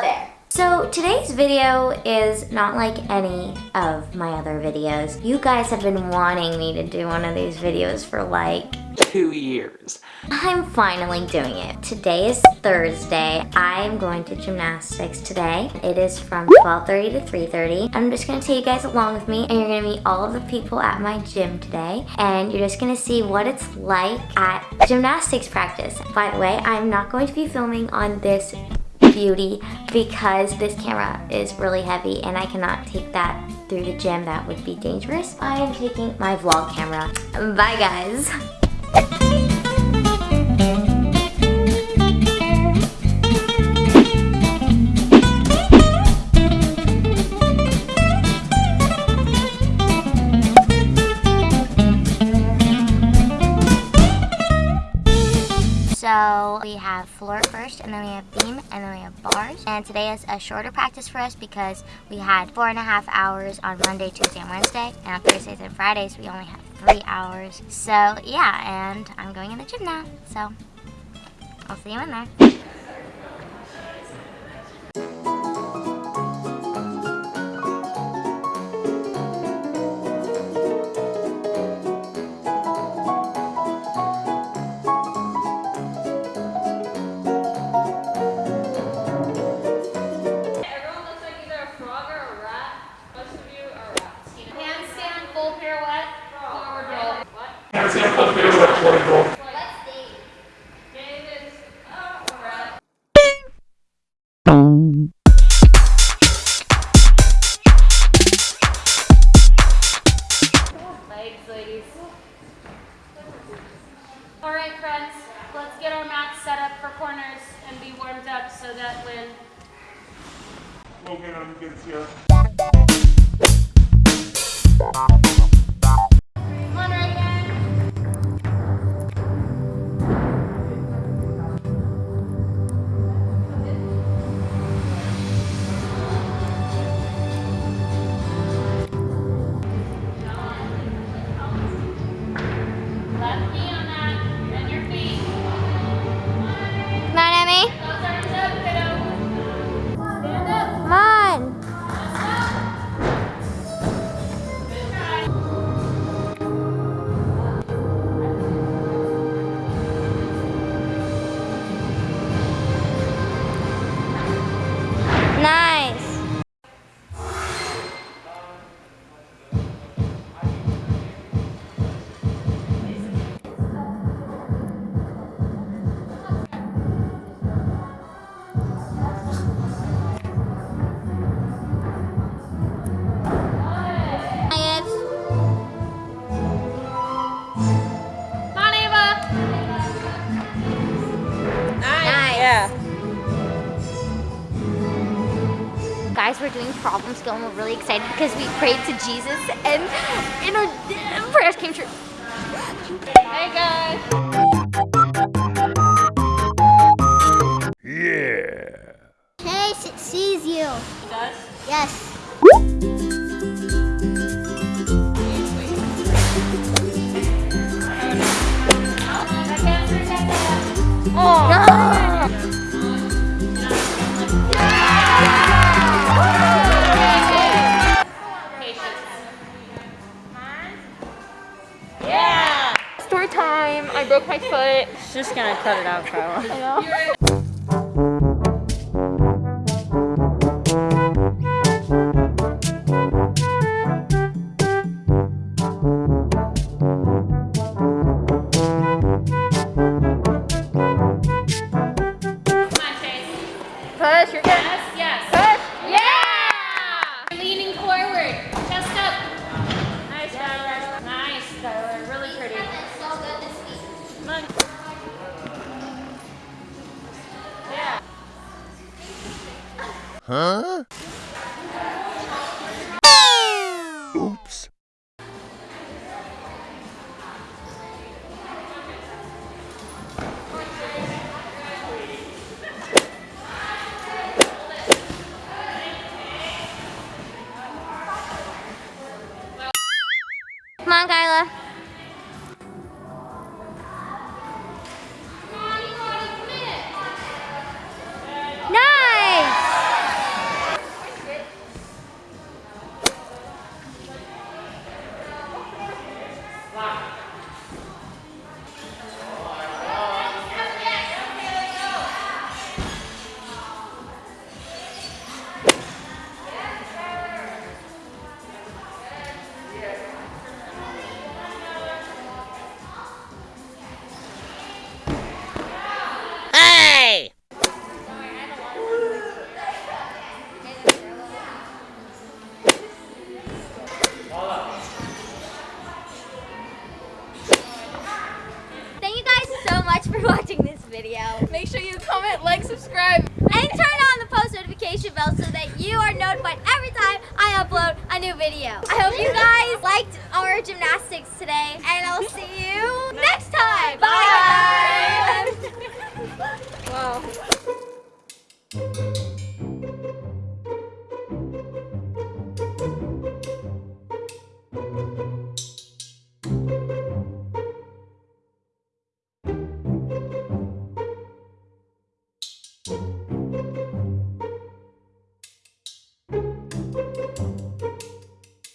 There. So today's video is not like any of my other videos. You guys have been wanting me to do one of these videos for like two years. I'm finally doing it. Today is Thursday. I'm going to gymnastics today. It is from 12.30 to 3.30. I'm just gonna take you guys along with me and you're gonna meet all of the people at my gym today and you're just gonna see what it's like at gymnastics practice. By the way, I'm not going to be filming on this beauty because this camera is really heavy and I cannot take that through the gym. That would be dangerous. I am taking my vlog camera. Bye guys. Have floor first, and then we have beam, and then we have bars. And today is a shorter practice for us because we had four and a half hours on Monday, Tuesday, and Wednesday. And on Thursdays and Fridays, we only have three hours. So yeah, and I'm going in the gym now. So I'll see you in there. Alright friends, let's get our mats set up for corners and be warmed up so that when gets here. Guys were doing problem skill and we're really excited because we prayed to Jesus and, and our prayers came true. Hey guys. Yeah. Chase, it sees you. It does? Yes. My. Just gonna cut it out, Kyla. Huh? Oops. Come on, Kyla.